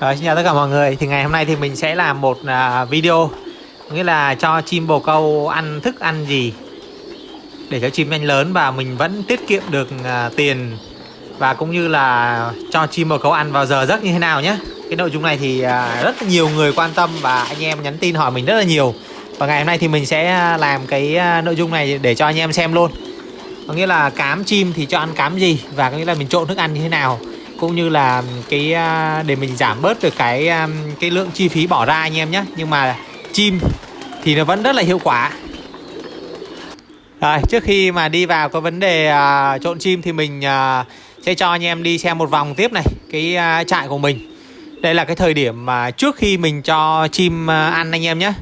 Rồi, xin chào tất cả mọi người. Thì ngày hôm nay thì mình sẽ làm một uh, video. Nghĩa là cho chim bồ câu ăn thức ăn gì để cho chim nhanh lớn và mình vẫn tiết kiệm được uh, tiền và cũng như là cho chim bồ câu ăn vào giờ giấc như thế nào nhé. Cái nội dung này thì uh, rất nhiều người quan tâm và anh em nhắn tin hỏi mình rất là nhiều. Và ngày hôm nay thì mình sẽ làm cái nội dung này để cho anh em xem luôn. Có nghĩa là cám chim thì cho ăn cám gì và có nghĩa là mình trộn thức ăn như thế nào cũng như là cái à, để mình giảm bớt được cái à, cái lượng chi phí bỏ ra anh em nhé. Nhưng mà chim thì nó vẫn rất là hiệu quả. Rồi trước khi mà đi vào cái vấn đề uh, trộn chim thì mình uh, sẽ cho anh em đi xem một vòng tiếp này cái uh, trại của mình. Đây là cái thời điểm mà trước khi mình cho chim uh, ăn anh em nhé.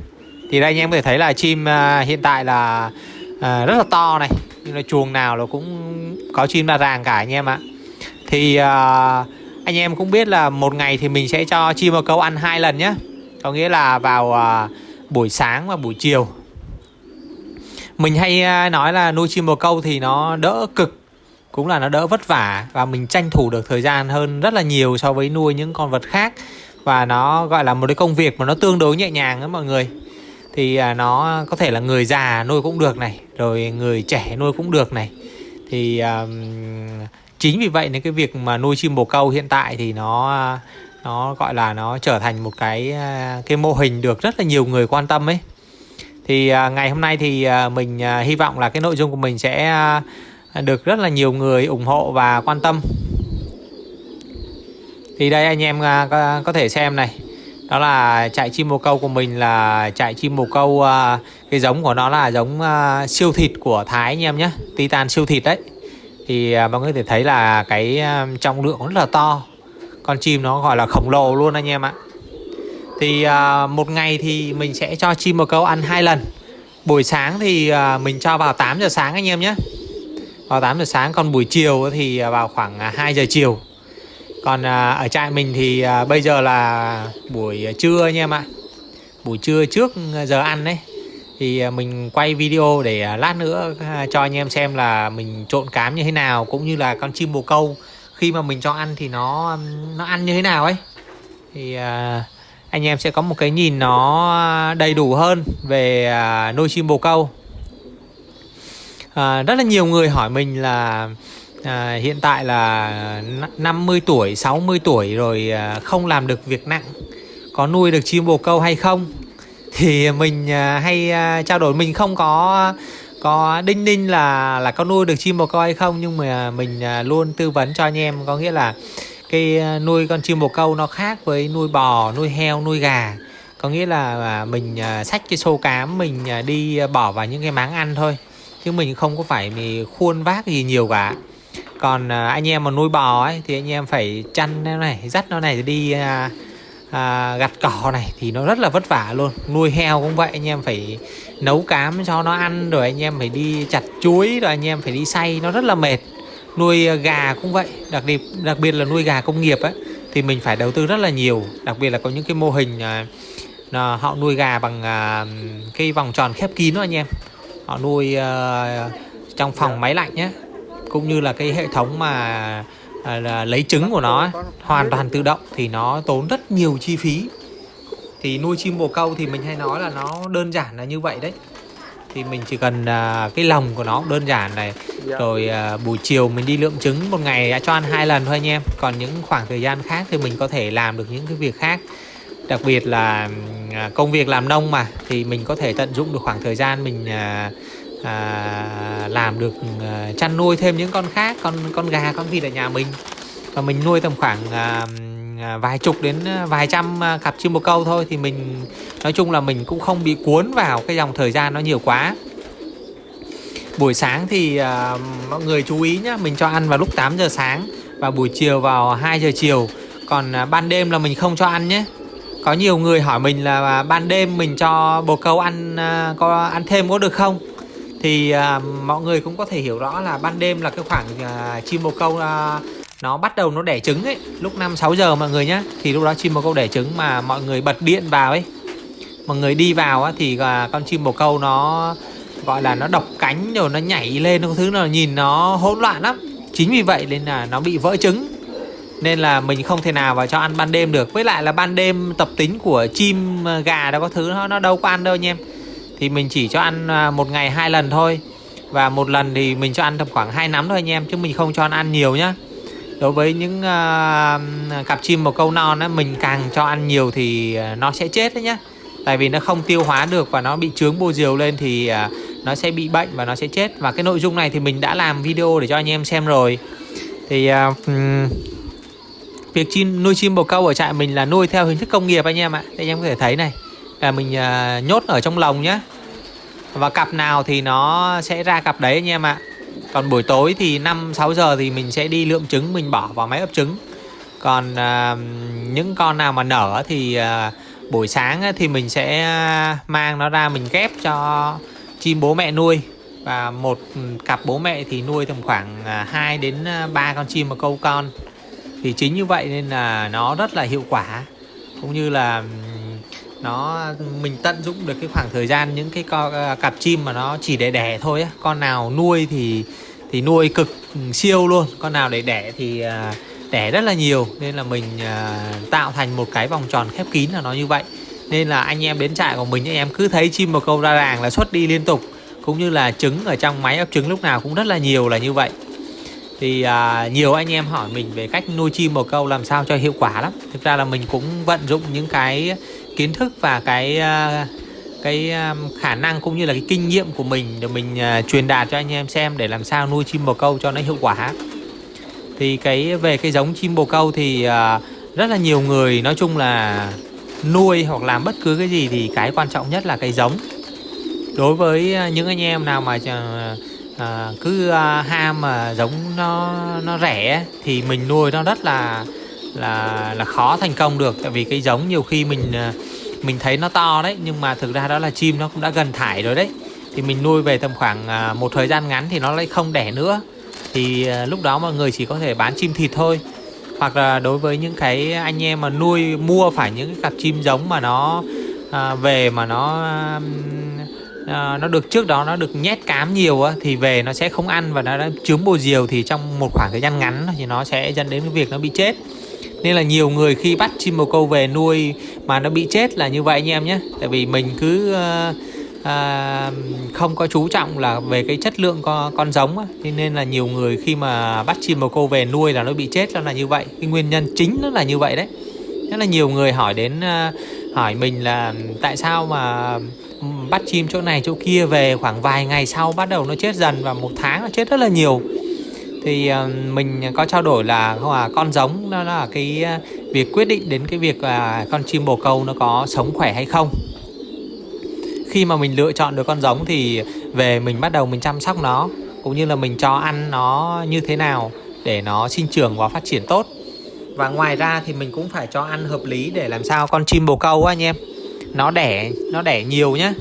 Thì đây anh em có thể thấy là chim uh, hiện tại là uh, rất là to này. Nhưng là chuồng nào nó cũng có chim đa ràng cả anh em ạ thì uh, anh em cũng biết là một ngày thì mình sẽ cho chim bồ câu ăn hai lần nhé. Có nghĩa là vào uh, buổi sáng và buổi chiều. Mình hay uh, nói là nuôi chim bồ câu thì nó đỡ cực cũng là nó đỡ vất vả và mình tranh thủ được thời gian hơn rất là nhiều so với nuôi những con vật khác. Và nó gọi là một cái công việc mà nó tương đối nhẹ nhàng đó mọi người. Thì uh, nó có thể là người già nuôi cũng được này rồi người trẻ nuôi cũng được này. Thì uh, chính vì vậy nên cái việc mà nuôi chim bồ câu hiện tại thì nó nó gọi là nó trở thành một cái à, cái mô hình được rất là nhiều người quan tâm ấy. Thì à, ngày hôm nay thì à, mình hy vọng là cái nội dung của mình sẽ được rất là nhiều người ủng hộ và quan tâm. Thì đây anh em có, có thể xem này. Đó là trại chim bồ câu của mình là trại chim bồ câu cái giống của nó là giống siêu thịt của Thái anh em nhé. Titan siêu thịt đấy thì à, mọi người có thể thấy là cái à, trọng lượng rất là to. Con chim nó gọi là khổng lồ luôn anh em ạ. Thì à, một ngày thì mình sẽ cho chim bồ câu ăn hai lần. Buổi sáng thì à, mình cho vào 8 giờ sáng anh em nhé. Vào 8 giờ sáng còn buổi chiều thì vào khoảng à, 2 giờ chiều. Còn ở trại mình thì bây giờ là buổi trưa anh em ạ. Buổi trưa trước giờ ăn đấy thì à, mình quay video để à, lát nữa à, cho anh em xem là mình trộn cám như thế nào cũng như là con chim bồ câu. Khi mà mình cho ăn thì nó nó ăn như thế nào ấy. Thì anh em sẽ có một cái nhìn nó đầy đủ hơn về nuôi chim bồ câu. À, rất là nhiều người hỏi mình là à, hiện tại là 50 tuổi 60 tuổi rồi không làm được việc nặng có nuôi được chim bồ câu hay không? Thì mình à, hay à, trao đổi. Mình không có có đinh ninh là là có nuôi được chim bồ câu hay không, nhưng mà mình à, luôn tư vấn cho anh em. Có nghĩa là cái nuôi con chim bồ câu nó khác với nuôi bò, nuôi heo, nuôi gà. Có nghĩa là mình xách cái xô cám mình đi bỏ vào những cái máng ăn thôi. Chứ mình không có phải mình khuôn vác gì nhiều cả. Còn anh em mà nuôi bò ấy, thì anh em phải chăn nó này, dắt nó này, đi à, gặt cỏ này thì nó rất là vất vả luôn. Nuôi heo cũng vậy anh em phải nấu cám cho nó ăn rồi anh em phải đi chặt chuối rồi anh em phải đi xay nó rất là mệt. Nuôi ờ, gà cũng vậy đặc biệt đặc biệt là nuôi gà công nghiệp ấy thì mình phải đầu tư rất là nhiều. Đặc biệt là có những cái mô hình à, à, họ nuôi gà bằng à, cái vòng tròn khép kín đó anh em. Họ nuôi à, trong phòng máy lạnh nhé cũng như là cái hệ thống mà À, là lấy trứng của nó hoàn toàn tự động thì nó tốn rất nhiều chi phí. Thì nuôi chim bồ câu thì mình hay nói là nó đơn giản là như vậy đấy. Thì mình chỉ cần uh, cái lồng của nó đơn giản này. Dạ. rồi uh, buổi chiều mình đi lượm trứng một ngày cho ăn hai lần thôi anh em. Còn những khoảng thời gian khác thì mình có thể làm được những cái việc khác. Đặc biệt là uh, công việc làm nông mà thì mình có thể tận dụng được khoảng thời gian mình uh, à, làm được à, chăn nuôi thêm những con khác con con gà con vịt ở nhà mình. Và mình nuôi tầm khoảng à, à vài chục đến à, vài trăm à, cặp chim bồ câu thôi. Thì mình nói chung là mình cũng không bị cuốn vào cái dòng thời gian nó nhiều quá. Buổi sáng thì à, mọi người chú ý nhá mình cho ăn vào lúc 8 giờ sáng và buổi chiều vào 2 giờ chiều. Còn à, ban đêm là mình không cho ăn nhé. Có nhiều người hỏi mình là ban đêm mình cho bồ câu ăn à, có ăn thêm có được không? Thì à, mọi người cũng có thể hiểu rõ là ban đêm là cái khoảng à, chim bồ câu à, nó bắt đầu nó đẻ trứng ấy. Lúc 5 6 giờ mọi người nhá thì lúc đó chim bồ câu đẻ trứng mà mọi người bật điện vào ấy. Mọi người đi vào á, thì à, con chim bồ câu nó gọi là nó độc cánh rồi nó nhảy lên nó thứ nào nhìn nó hỗn loạn lắm. Chính vì vậy nên là nó bị vỡ trứng. Nên là mình không thể nào vào cho ăn ban đêm được. Với lại là ban đêm tập tính của chim à, gà đó có thứ nó nó đâu có ăn đâu anh em thì mình chỉ cho ăn à, một ngày hai lần thôi. Và một lần thì mình cho ăn tầm khoảng hai nắm thôi anh em chứ mình không cho ăn, ăn nhiều nhá. Đối với những uh, cặp chim bồ câu non á mình càng cho ăn nhiều thì à, nó sẽ chết đấy nhá. Tại vì nó không tiêu hóa được và nó bị trướng bô diều lên thì uh, nó sẽ bị bệnh và nó sẽ chết. Và cái nội dung này thì mình đã làm video để cho anh em xem rồi. Thì uh, việc chim nuôi chim bồ câu ở trại mình là nuôi theo hình thức công nghiệp anh em ạ. Anh em có thể thấy này là mình uh, nhốt ở trong lồng nhá. Và cặp nào thì nó sẽ ra cặp đấy anh em ạ. Còn buổi tối thì 5 6 giờ thì mình sẽ đi lượm trứng mình bỏ vào máy ấp trứng. Còn uh, những con nào mà nở thì uh, buổi sáng thì mình sẽ mang nó ra mình ghép cho chim bố mẹ nuôi. Và một cặp bố mẹ thì nuôi tầm khoảng 2 đến 3 con chim một câu con. Thì chính như vậy nên là nó rất là hiệu quả. Cũng như là nó mình tận dụng được cái khoảng thời gian những cái co, ờ, cặp chim mà nó chỉ để đẻ thôi á. Con nào nuôi thì thì nuôi cực siêu luôn. Con nào để đẻ thì ờ, đẻ rất là nhiều. Nên là mình ờ, tạo thành một cái vòng tròn khép kín là nó như vậy. Nên là anh em đến trại của mình anh em cứ thấy chim bồ câu ra làng là xuất đi liên tục. Cũng như là trứng ở trong máy ấp trứng lúc nào cũng rất là nhiều là như vậy. Thì à, nhiều anh em hỏi mình về cách nuôi chim bồ câu làm sao cho hiệu quả lắm. Thực ra là mình cũng vận dụng những cái kiến thức và cái ờ, cái ờ, khả năng cũng như là cái kinh nghiệm của mình để mình ờ, truyền đạt cho anh em xem để làm sao nuôi chim bồ câu cho nó hiệu quả. Thì cái, về cái giống chim bồ câu thì rất là nhiều người nói chung là nuôi hoặc làm bất cứ cái gì thì cái quan trọng nhất là cái giống. Đối với những anh em nào mà cứ ham mà giống nó nó rẻ thì mình nuôi nó rất là là là khó thành công được. Tại vì cái giống nhiều khi mình ờ, mình thấy nó to đấy nhưng mà thực ra đó là chim nó cũng đã gần thải rồi đấy. Thì mình nuôi về tầm khoảng ờ, một thời gian ngắn thì nó lại không đẻ nữa. Thì ờ, lúc đó mọi người chỉ có thể bán chim thịt thôi. Hoặc là đối với những cái anh em mà nuôi mua phải những cái cặp chim giống mà nó à, về mà nó à, nó được trước đó nó được nhét cám nhiều á, thì về nó sẽ không ăn và nó đã chướng bồ diều thì trong một khoảng thời gian ngắn thì nó sẽ dẫn đến cái việc nó bị chết nên là nhiều người khi bắt chim bồ câu về nuôi mà nó bị chết là như vậy anh em nhé. Tại vì mình cứ uh, à, không có chú trọng là về cái chất lượng con, con giống á. nên là nhiều người khi mà bắt chim bồ câu về nuôi là nó bị chết là như vậy. Cái nguyên nhân chính nó là như vậy đấy. Rất là nhiều người hỏi đến uh, hỏi mình là tại sao mà bắt chim chỗ này chỗ kia về khoảng vài ngày sau bắt đầu nó chết dần và một tháng nó chết rất là nhiều thì ờ, mình có trao đổi là, không à con giống đó là cái ờ, việc quyết định đến cái việc là con chim bồ câu nó có sống khỏe hay không. Khi mà mình lựa chọn được con giống thì về mình bắt đầu mình chăm sóc nó, cũng như là mình cho ăn nó như thế nào để nó sinh trưởng và phát triển tốt. Và ngoài ra thì mình cũng phải cho ăn hợp lý để làm sao con chim bồ câu á, anh em, nó đẻ nó đẻ nhiều nhá.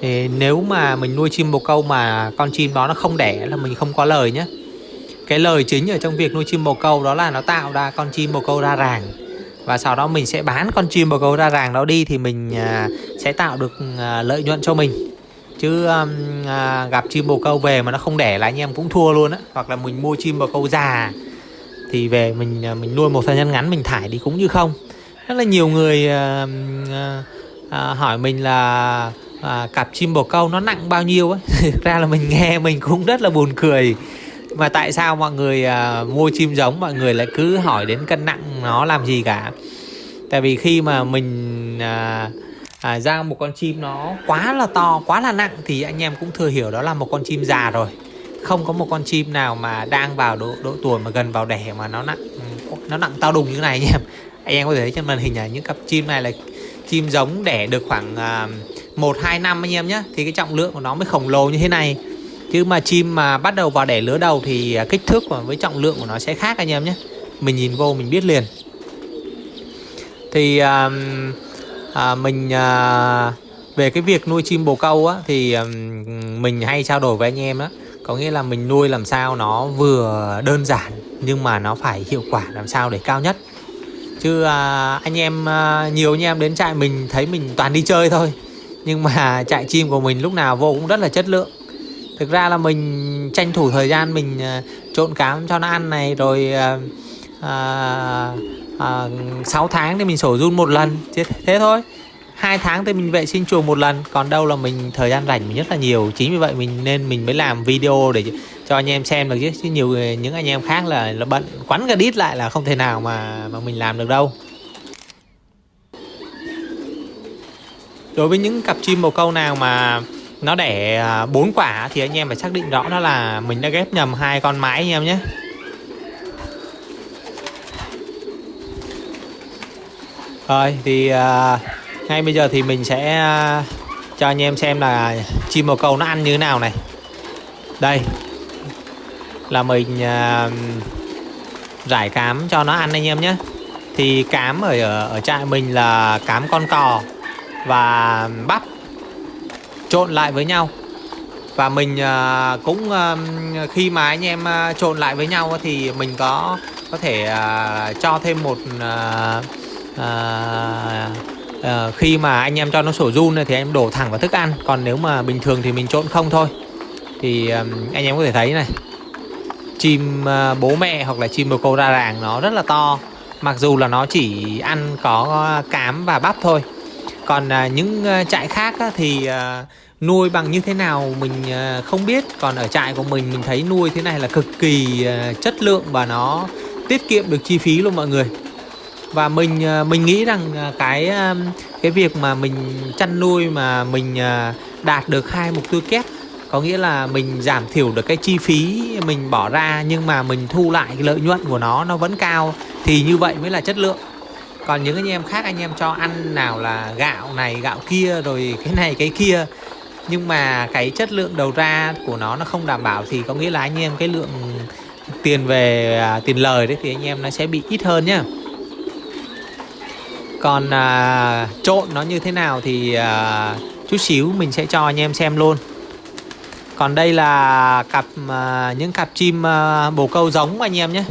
Thì nếu mà mình nuôi chim bồ câu mà con chim đó nó không đẻ là mình không có lời nhé cái lời chính ở trong việc nuôi chim bồ câu đó là nó tạo ra con chim bồ câu ra ràng. Và sau đó mình sẽ bán con chim bồ câu ra ràng đó đi thì mình à, sẽ tạo được à, lợi nhuận cho mình. Chứ um, à, gặp chim bồ câu về mà nó không đẻ là anh em cũng thua luôn á. Hoặc là mình mua chim bồ câu già thì về mình à, mình nuôi một thời gian ngắn mình thải đi cũng như không. Rất là nhiều người à, à, hỏi mình là cặp chim bồ câu nó nặng bao nhiêu ấy thực ra là mình nghe mình cũng rất là buồn cười mà tại sao mọi người uh, mua chim giống mọi người lại cứ hỏi đến cân nặng nó làm gì cả? Tại vì khi mà mình uh, à, ra một con chim nó quá là to quá là nặng thì anh em cũng thừa hiểu đó là một con chim già rồi. Không có một con chim nào mà đang vào độ độ tuổi mà gần vào đẻ mà nó nặng ừ, nó nặng tao đùng như thế này anh em anh em có thể thấy trên màn hình là những cặp chim này là chim giống đẻ được khoảng à, một hai năm anh em nhé. Thì cái trọng lượng của nó mới khổng lồ như thế này chứ mà chim mà bắt đầu vào đẻ lứa đầu thì à, kích thước và với trọng lượng của nó sẽ khác anh em nhé. Mình nhìn vô mình biết liền. Thì à, à, mình à, về cái việc nuôi chim bồ câu á thì à, mình hay trao đổi với anh em đó có nghĩa là mình nuôi làm sao nó vừa đơn giản nhưng mà nó phải hiệu quả làm sao để cao nhất. Chứ à, anh em à, nhiều anh em đến trại mình thấy mình toàn đi chơi thôi. Nhưng mà trại chim của mình lúc nào vô cũng rất là chất lượng thực ra là mình tranh thủ thời gian mình ờ, trộn cám cho nó ăn này rồi à, à, 6 tháng thì mình sổ run một lần. Thế, thế thôi. Hai tháng thì mình vệ sinh chuồng một lần. Còn đâu là mình thời gian rảnh mình rất là nhiều. Chính vì vậy mình nên mình mới làm video để cho anh em xem được chứ. Chứ nhiều những anh em khác là là bận quắn cả đít lại là không thể nào mà mà mình làm được đâu. Đối với những cặp chim bồ câu nào mà nó đẻ à, bốn quả thì anh em phải xác định rõ đó là mình đã ghép nhầm hai con mái anh em nhé. Rồi thì uh, ngay bây giờ thì mình sẽ uh, cho anh em xem là chim bồ câu nó ăn như thế nào này. Đây là mình uh, rải cám cho nó ăn anh em nhé. Thì cám ở ở trại mình là cám con cò và bắp trộn lại với nhau. Và mình à, cũng à, khi mà anh em à, trộn lại với nhau thì mình có có thể cho thêm một khi mà anh em cho nó sổ run thì em đổ thẳng vào thức ăn. Còn nếu mà bình thường thì mình trộn không thôi. Thì anh em có thể thấy này, chim bố mẹ hoặc là chim bồ câu ra ràng nó rất là to. Mặc dù là nó chỉ ăn có cám và bắp thôi còn à, những à, trại khác á, thì à, nuôi bằng như thế nào mình không biết. Còn ở trại của mình mình thấy nuôi thế này là cực kỳ chất lượng và nó tiết kiệm được chi phí luôn mọi người. Và mình mình nghĩ rằng cái cái việc mà mình chăn nuôi mà mình đạt được hai mục tiêu kép có nghĩa là mình giảm thiểu được cái chi phí mình bỏ ra nhưng mà mình thu lại cái lợi nhuận của nó nó vẫn cao thì như vậy mới là chất lượng còn những anh em khác anh em cho ăn nào là gạo này gạo kia rồi cái này cái kia. Nhưng mà cái chất lượng đầu ra của nó nó không đảm bảo thì có nghĩa là anh em cái lượng tiền về à, tiền lời đấy thì anh em nó sẽ bị ít hơn nhá. Còn à, trộn nó như thế nào thì à, chút xíu mình sẽ cho anh em xem luôn. Còn đây là cặp à, những cặp chim à, bồ câu giống anh em nhé.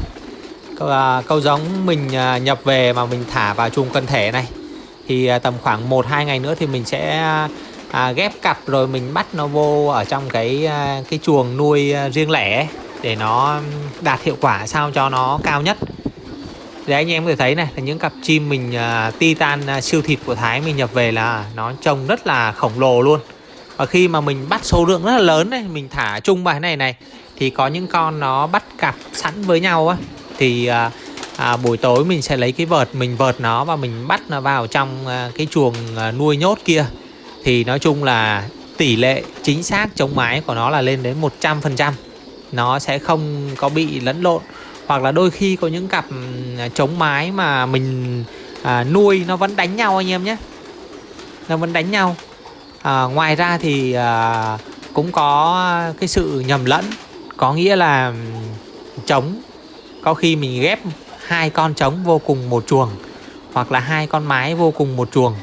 À, câu giống mình à, nhập về mà mình thả vào chuồng cân thể này thì à, tầm khoảng 1 2 ngày nữa thì mình sẽ à, ghép cặp rồi mình bắt nó vô ở trong cái cái chuồng nuôi riêng lẻ để nó đạt hiệu quả sao cho nó cao nhất. Để anh em có thể thấy này là những cặp chim mình uh, titan uh, siêu thịt của Thái mình nhập về là nó trông rất là khổng lồ luôn. Và khi mà mình bắt số lượng rất là lớn này mình thả chung bài này này thì có những con nó bắt cặp sẵn với nhau á thì à, à, buổi tối mình sẽ lấy cái vợt mình vợt nó và mình bắt nó vào trong à, cái chuồng à, nuôi nhốt kia. Thì nói chung là tỷ lệ chính xác chống mái của nó là lên đến 100% nó sẽ không có bị lẫn lộn. Hoặc là đôi khi có những cặp à, chống mái mà mình à, nuôi nó vẫn đánh nhau anh em nhé. Nó vẫn đánh nhau. À, ngoài ra thì à, cũng có cái sự nhầm lẫn. Có nghĩa là chống có khi mình ghép hai con trống vô cùng một chuồng hoặc là hai con mái vô cùng một chuồng.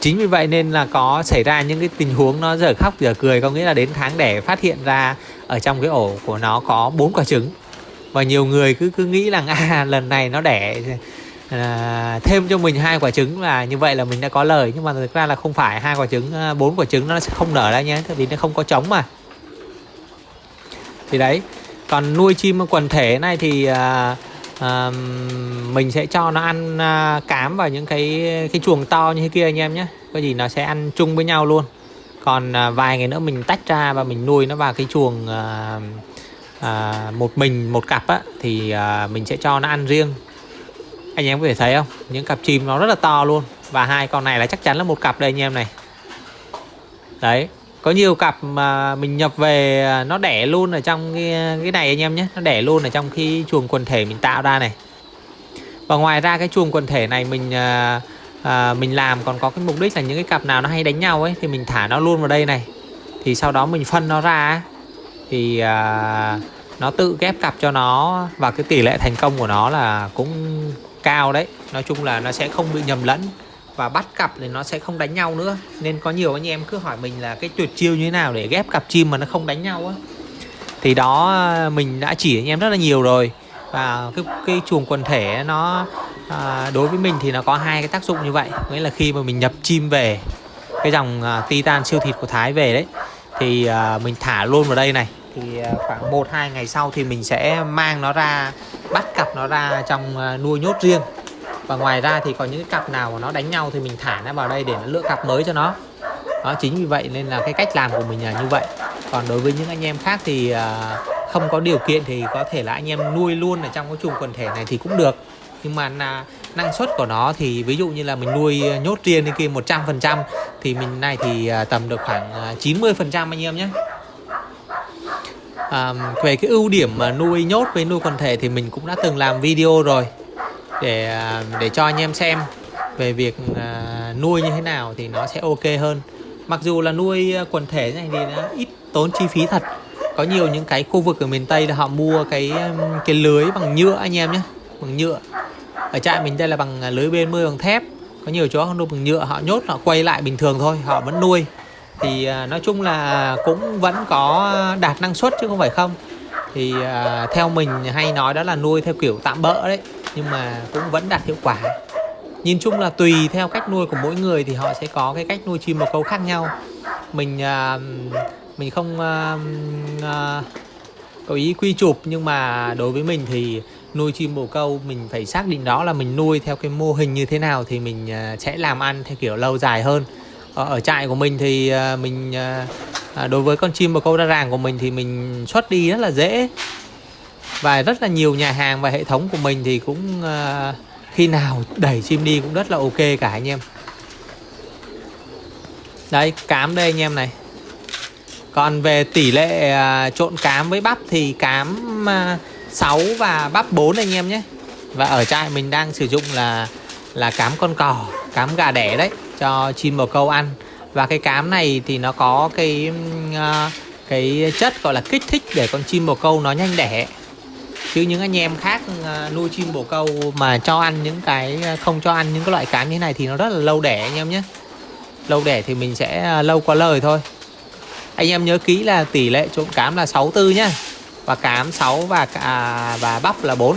Chính vì vậy nên là có xảy ra những cái tình huống nó dở khóc dở cười có nghĩa là đến tháng đẻ phát hiện ra ở trong cái ổ của nó có bốn quả trứng. Và nhiều người cứ cứ nghĩ rằng à lần này nó đẻ à, thêm cho mình hai quả trứng là như vậy là mình đã có lời. Nhưng mà thực ra là không phải hai quả trứng à, bốn quả trứng nó sẽ không nở ra nhé vì nó không có trống mà. Thì đấy còn nuôi chim quần thể này thì à, à, mình sẽ cho nó ăn à, cám vào những cái cái chuồng to như thế kia anh em nhé. Có gì nó sẽ ăn chung với nhau luôn. Còn à, vài ngày nữa mình tách ra và mình nuôi nó vào cái chuồng à, à, một mình một cặp á thì à, mình sẽ cho nó ăn riêng. Anh em có thể thấy không? Những cặp chim nó rất là to luôn. Và hai con này là chắc chắn là một cặp đây anh em này. Đấy có nhiều cặp mà mình nhập về à, nó đẻ luôn ở trong cái, à, cái này anh em nhé. Nó đẻ luôn ở trong khi chuồng quần thể mình tạo ra này. Và ngoài ra cái chuồng quần thể này mình à, à, mình làm còn có cái mục đích là những cái cặp nào nó hay đánh nhau ấy thì mình thả nó luôn vào đây này. Thì sau đó mình phân nó ra thì à, nó tự ghép cặp cho nó và cái tỷ lệ thành công của nó là cũng cao đấy. Nói chung là nó sẽ không bị nhầm lẫn và bắt cặp thì nó sẽ không đánh nhau nữa. Nên có nhiều anh em cứ hỏi mình là cái tuyệt chiêu như thế nào để ghép cặp chim mà nó không đánh nhau á. Thì đó mình đã chỉ anh em rất là nhiều rồi. Và cái cái chuồng quần thể nó à, đối với mình thì nó có hai cái tác dụng như vậy. Nghĩa là khi mà mình nhập chim về cái dòng à, titan siêu thịt của thái về đấy thì à, mình thả luôn vào đây này. Thì à, khoảng 1 2 ngày sau thì mình sẽ mang nó ra bắt cặp nó ra trong à, nuôi nhốt riêng và ngoài ra thì có những cái cặp nào mà nó đánh nhau thì mình thả nó vào đây để nó lựa cặp mới cho nó. Đó chính vì vậy nên là cái cách làm của mình là như vậy. Còn đối với những anh em khác thì uh, không có điều kiện thì có thể là anh em nuôi luôn ở trong cái chuồng quần thể này thì cũng được. Nhưng mà là năng suất của nó thì ví dụ như là mình nuôi nhốt riêng đi kia 100% thì mình này thì à, tầm được khoảng à, 90% anh em nhé. À, về cái ưu điểm mà nuôi nhốt với nuôi quần thể thì mình cũng đã từng làm video rồi để à, để cho anh em xem về việc à, nuôi như thế nào thì nó sẽ ok hơn. Mặc dù là nuôi à, quần thể này thì nó ít tốn chi phí thật. Có nhiều những cái khu vực ở miền tây là họ mua cái cái lưới bằng nhựa anh em nhé, bằng nhựa. Ở trại mình đây là bằng lưới bên mươi bằng thép. Có nhiều chỗ không nuôi bằng nhựa, họ nhốt, họ quay lại bình thường thôi, họ vẫn nuôi. Thì nói chung là cũng vẫn có đạt năng suất chứ không phải không. Thì theo mình hay nói đó là nuôi theo kiểu tạm bỡ đấy nhưng mà cũng vẫn đạt hiệu quả. Nhìn chung là tùy theo cách nuôi của mỗi người thì họ sẽ có cái cách nuôi chim bồ câu khác nhau. Mình à, mình không à, à, có ý quy chụp nhưng mà đối với mình thì nuôi chim bồ câu mình phải xác định đó là mình nuôi theo cái mô hình như thế nào thì mình sẽ làm ăn theo kiểu lâu dài hơn. Ở, ở trại của mình thì mình à, đối với con chim bồ câu đa ràng của mình thì mình xuất đi rất là dễ và rất là nhiều nhà hàng và hệ thống của mình thì cũng ờ, khi nào đẩy chim đi cũng rất là ok cả anh em. Đây cám đây anh em này. Còn về tỷ lệ ờ, trộn cám với bắp thì cám ờ, 6 và bắp 4 anh em nhé. Và ở trại mình đang sử dụng là là cám con cò cám gà đẻ đấy cho chim bồ câu ăn. Và cái cám này thì nó có cái uh, cái chất gọi là kích thích để con chim bồ câu nó nhanh đẻ chứ những anh em khác ờ, nuôi chim bồ câu mà cho ăn những cái ờ, không cho ăn những cái loại cám như thế này thì nó rất là lâu đẻ anh em nhé. Lâu đẻ thì mình sẽ ờ, lâu qua lời thôi. Anh em nhớ kỹ là tỷ lệ trộn cám là 64 nhá. Và cám 6 và à, và bắp là 4